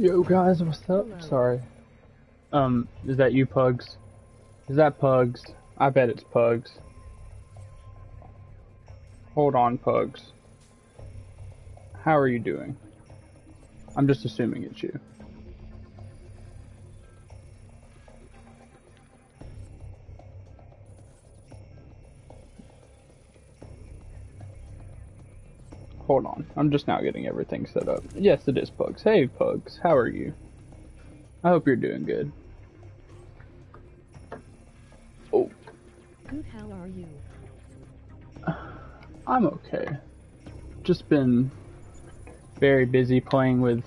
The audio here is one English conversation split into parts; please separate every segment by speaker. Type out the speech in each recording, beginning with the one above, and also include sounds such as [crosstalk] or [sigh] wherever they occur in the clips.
Speaker 1: Yo guys, what's up? Sorry. Um, is that you, Pugs? Is that Pugs? I bet it's Pugs. Hold on, Pugs. How are you doing? I'm just assuming it's you. Hold on. I'm just now getting everything set up. Yes, it is Pugs. Hey, Pugs. How are you? I hope you're doing good. Oh.
Speaker 2: Good, how are you? [sighs]
Speaker 1: I'm okay. Just been very busy playing with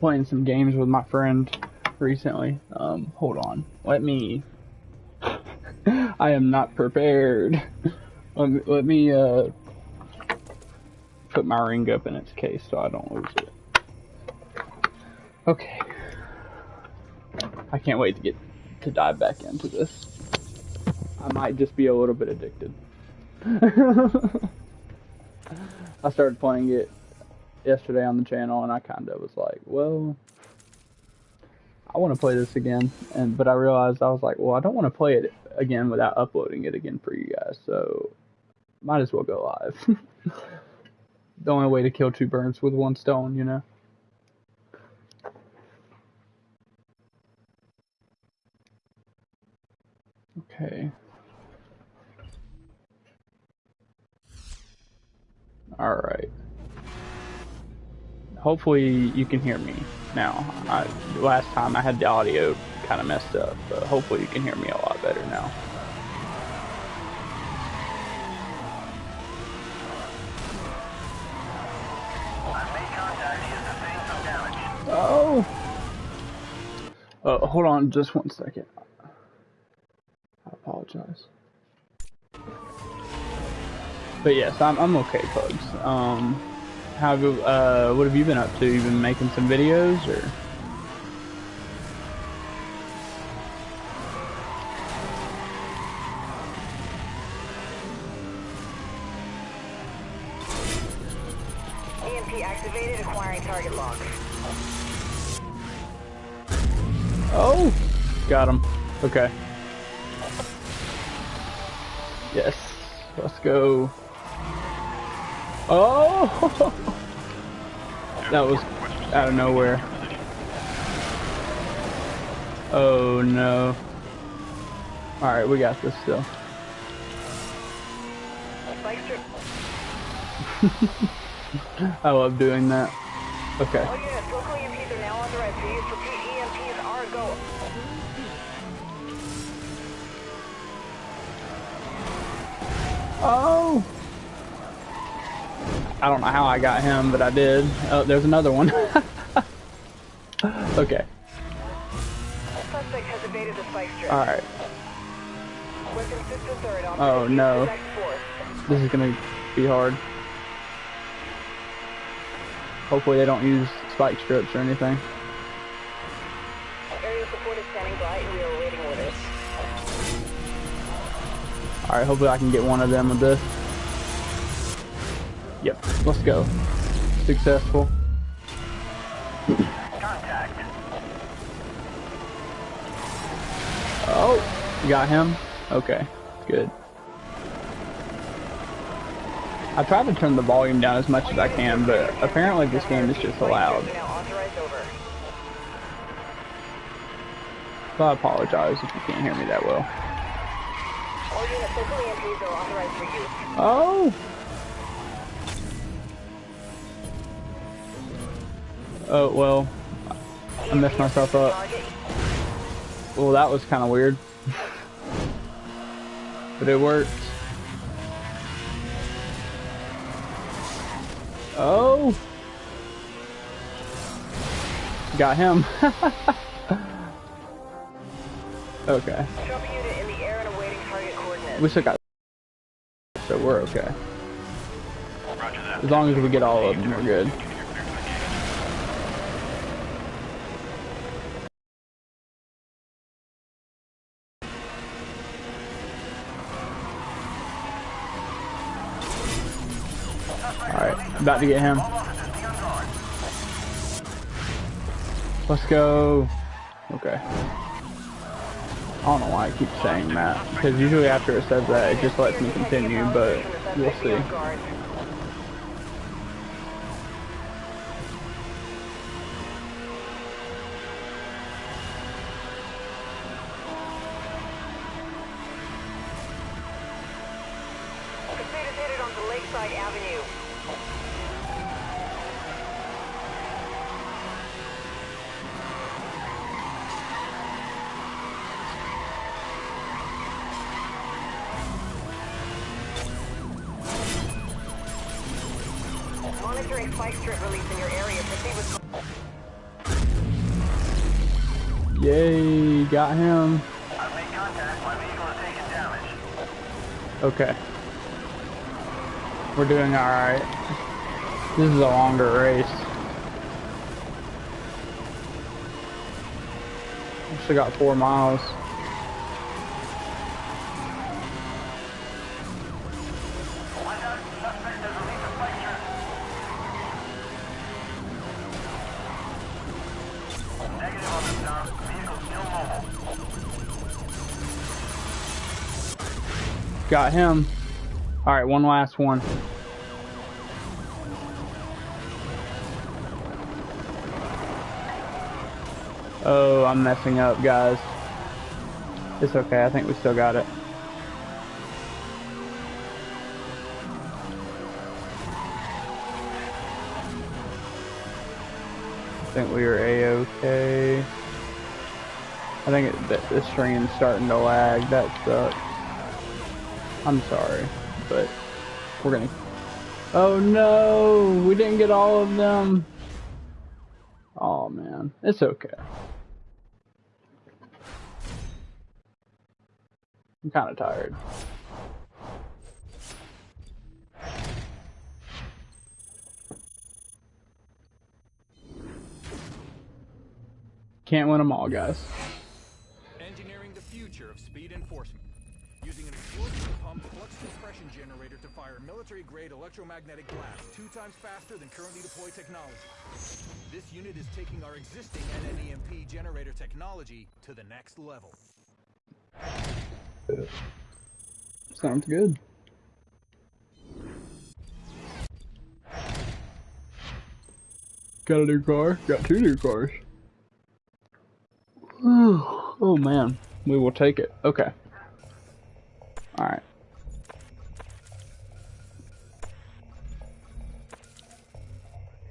Speaker 1: playing some games with my friend recently. Um, hold on. Let me [laughs] I am not prepared. [laughs] let me, let me uh put my ring up in its case so I don't lose it. Okay. I can't wait to get to dive back into this. I might just be a little bit addicted. [laughs] I started playing it yesterday on the channel and I kind of was like, well, I want to play this again. And but I realized I was like, well, I don't want to play it again without uploading it again for you guys. So might as well go live. [laughs] the only way to kill two birds with one stone, you know? Okay. Alright. Hopefully you can hear me now. I, last time I had the audio kind of messed up, but hopefully you can hear me a lot better now. Uh, hold on just one second. I apologize. But yes, I'm, I'm okay, folks. Um, how, uh, what have you been up to? You been making some videos, or? Oh! Got him. Okay. Yes. Let's go. Oh! [laughs] that was out of nowhere. Oh no. Alright, we got this still. [laughs] I love doing that. Okay.
Speaker 3: Oh, All units, local EMPs are now authorized for use. Repeat, EMPs are go.
Speaker 1: Oh! I don't know how I got him, but I did. Oh, there's another one. [laughs] okay. Alright. Oh, no. This is gonna be hard. Hopefully they don't use spike strips or anything. Alright, hopefully I can get one of them with this. Yep, let's go. Successful.
Speaker 3: Contact.
Speaker 1: Oh, got him? Okay, good. I tried to turn the volume down as much as I can, but apparently this game is just loud. So I apologize if you can't hear me that well. Oh! Oh, well, I messed myself up. Well, that was kind of weird. [laughs] but it worked. Oh! Got him. [laughs] okay. We still got so we're okay. As long as we get all of them, we're good. Alright, about to get him. Let's go. Okay. I don't know why I keep saying that, because usually after it says that, it just lets me continue, but we'll see.
Speaker 3: Monitoring spike strip release in your area. Proceed with
Speaker 1: Yay, got him.
Speaker 4: I've made contact. My vehicle is taking damage.
Speaker 1: Okay. We're doing alright. This is a longer race. Still got four miles. Got him. Alright, one last one. Oh, I'm messing up, guys. It's okay, I think we still got it. I think we were A-okay. I think it, th- the stream's starting to lag, that sucks. I'm sorry, but we're gonna. Oh no, we didn't get all of them. Oh man, it's okay. I'm kind of tired. Can't win them all, guys.
Speaker 5: Military-grade electromagnetic blast two times faster than currently deployed technology. This unit is taking our existing NNEMP generator technology to the next level.
Speaker 1: Sounds good. Got a new car. Got two new cars. oh man, we will take it. Okay. All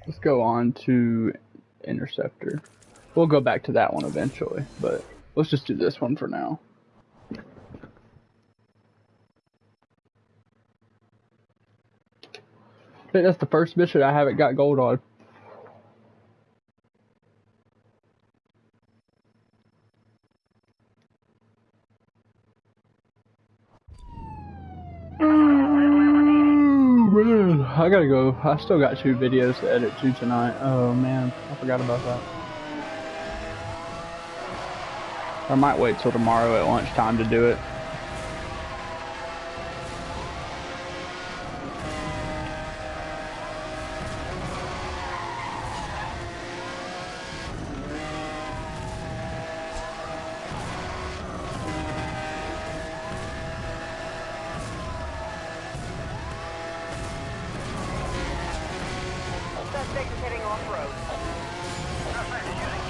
Speaker 1: Let's go on to Interceptor. We'll go back to that one eventually, but let's just do this one for now. I think that's the first mission I haven't got gold on. I gotta go. I still got two videos to edit to tonight. Oh man, I forgot about that. I might wait till tomorrow at lunchtime to do it.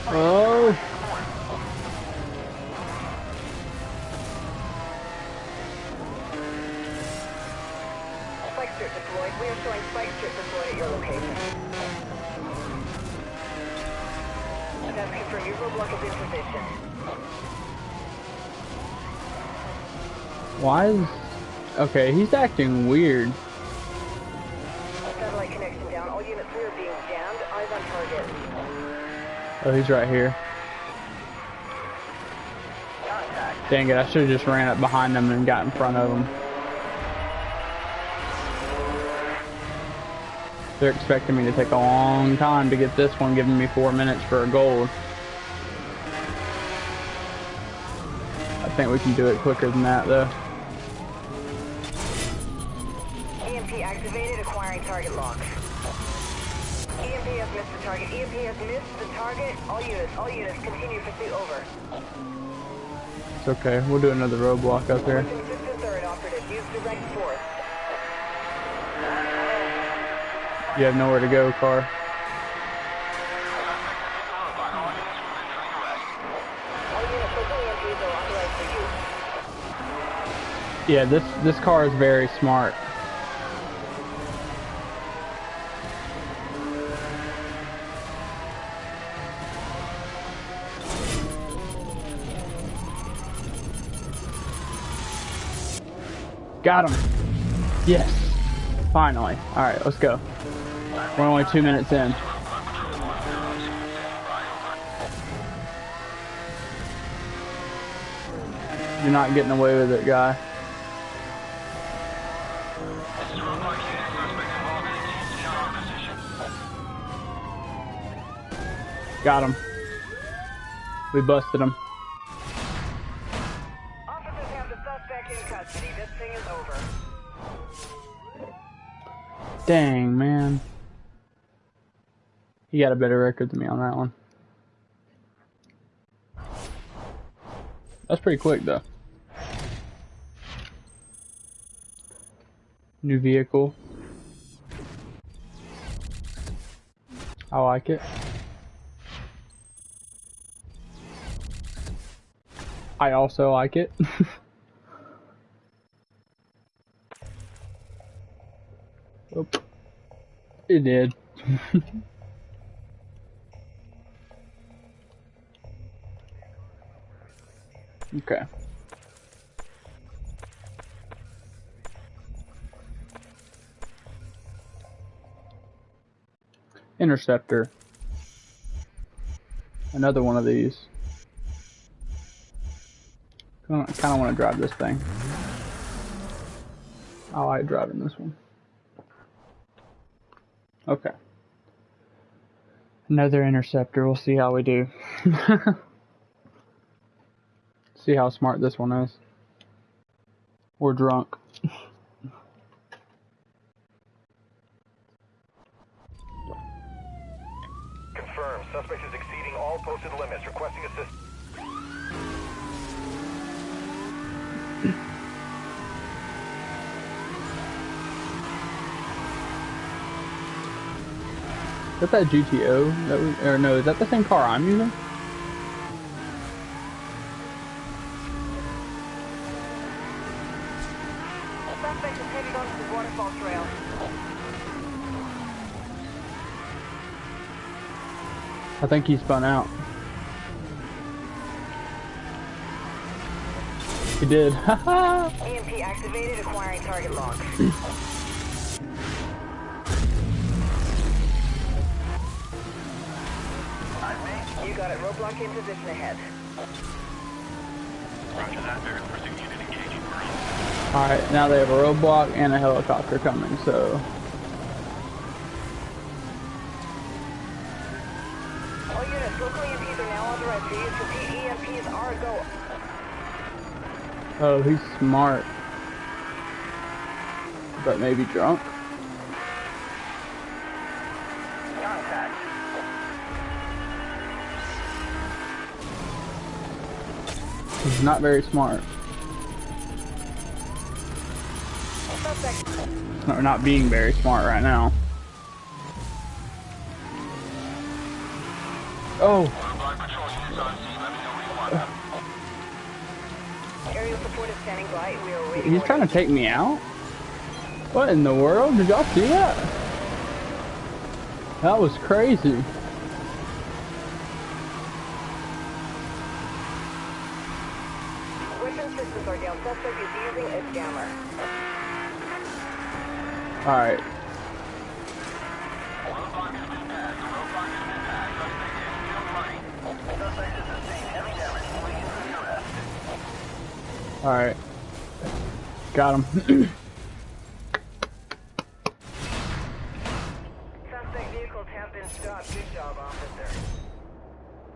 Speaker 1: Oh.
Speaker 3: Spike strip deployed. We are showing spike strip deployed at your location. That's confirmed. Your roadblock is in position.
Speaker 1: Why is... Okay, he's acting weird.
Speaker 3: Eyes on target.
Speaker 1: Oh, he's right here.
Speaker 4: Contact.
Speaker 1: Dang it, I should have just ran up behind him and got in front of him. They're expecting me to take a long time to get this one, giving me four minutes for a gold. I think we can do it quicker than that, though.
Speaker 3: EMP activated, acquiring target lock. Target. EMP has missed the target. All units, all units, continue pursuit over.
Speaker 1: It's okay. We'll do another roadblock up here.
Speaker 3: Requesting assistance or an operative. Use direct force.
Speaker 1: You have nowhere to go, car.
Speaker 3: All units, local EMPs are authorized for use.
Speaker 1: Yeah, this this car is very smart. Got him. Yes. Finally. All right, let's go. We're only two minutes in. You're not getting away with it, guy. Got him. We busted him. Dang, man. He got a better record than me on that one. That's pretty quick, though. New vehicle. I like it. I also like it. [laughs] It did. [laughs] okay. Interceptor. Another one of these. I kind of want to drive this thing. I like driving this one. Okay. Another interceptor. We'll see how we do. [laughs] see how smart this one is. We're drunk.
Speaker 5: Confirmed. Suspect is exceeding all posted limits.
Speaker 1: Is that that GTO? That was, or no, is that the same car I'm using?
Speaker 3: Suspect is headed onto the waterfall trail.
Speaker 1: I think he spun out. He did. [laughs]
Speaker 3: EMP activated, acquiring target lock. [clears throat] got it. Roadblock in position ahead.
Speaker 1: Alright, now they have a roadblock and a helicopter coming, so.
Speaker 3: All units, local EMPs are now authorized for use. Repeat, EMPs are a go.
Speaker 1: Oh, he's smart. But maybe drunk? Not very smart. Or not being very smart right now. Oh, he's trying to take me out? What in the world? Did y'all see that? That was crazy. Alright. Alright. Got him. [clears throat]
Speaker 3: Suspect vehicles have been stopped. Good job, officer.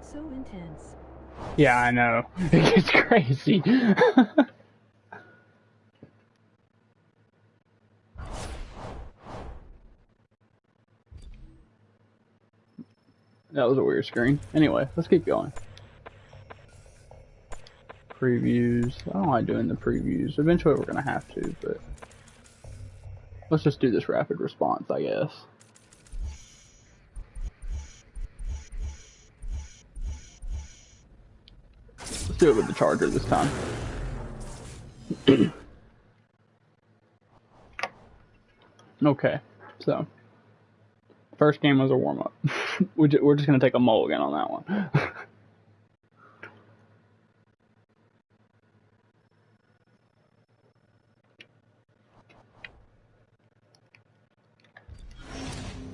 Speaker 2: So intense.
Speaker 1: yeah, I know. [laughs] It gets crazy. [laughs] That was a weird screen. Anyway, let's keep going. Previews. I don't like doing the previews. Eventually we're gonna have to, but let's just do this rapid response, I guess. Let's do it with the charger this time. [clears throat] okay, so first game was a [laughs] [laughs] up. We're just gonna take a mulligan on that one. [laughs]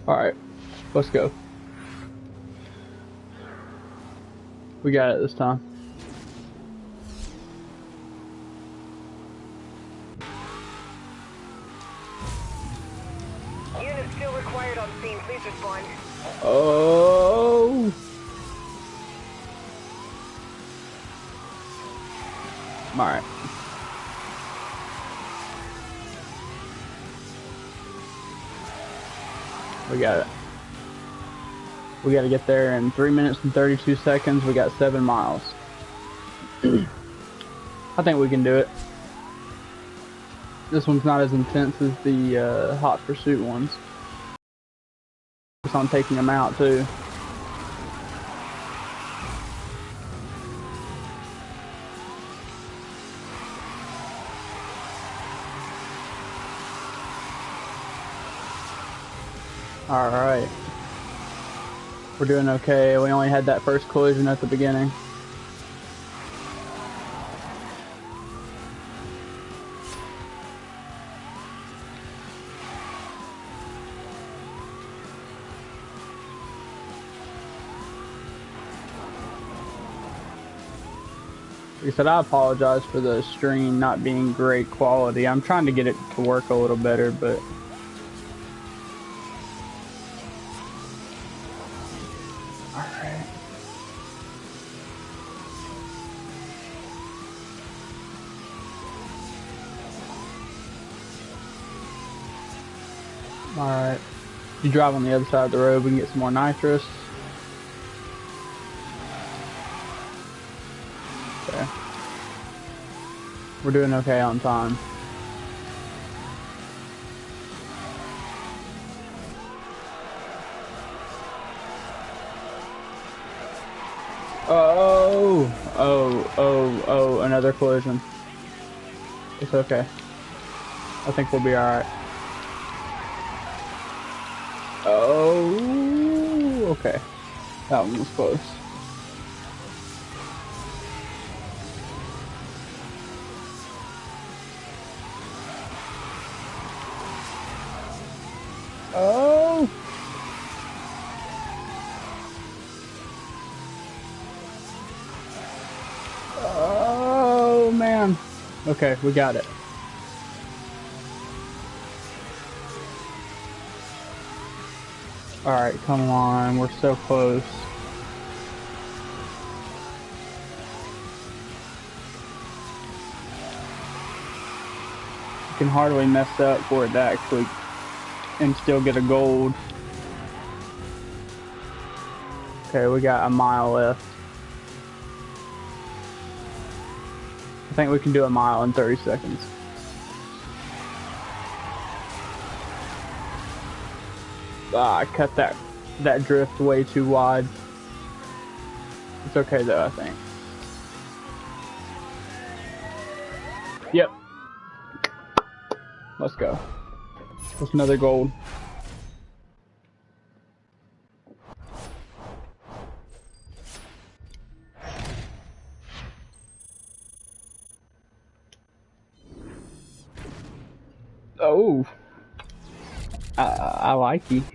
Speaker 1: Alright, let's go. We got it this time. We got to get there in 3 minutes and 32 seconds. We got 7 miles. [clears throat] I think we can do it. This one's not as intense as the uh, Hot Pursuit ones. It's on taking them out too. Alright. We're doing okay. We only had that first collision at the beginning. Like I said, I apologize for the stream not being great quality. I'm trying to get it to work a little better, but You drive on the other side of the road, we can get some more nitrous. Okay. We're doing okay on time. Oh, oh, oh, oh, another collision. It's okay. I think we'll be alright. Oh, okay. That one was close. Oh! Oh, man. Okay, we got it. Alright, come on. We're so close. You can hardly mess up for it to actually and still get a gold. Okay, we got a mile left. I think we can do a mile in 30 seconds. Ah, I cut that that drift way too wide. It's okay though, I think. Yep. Let's go. That's another gold. I like you.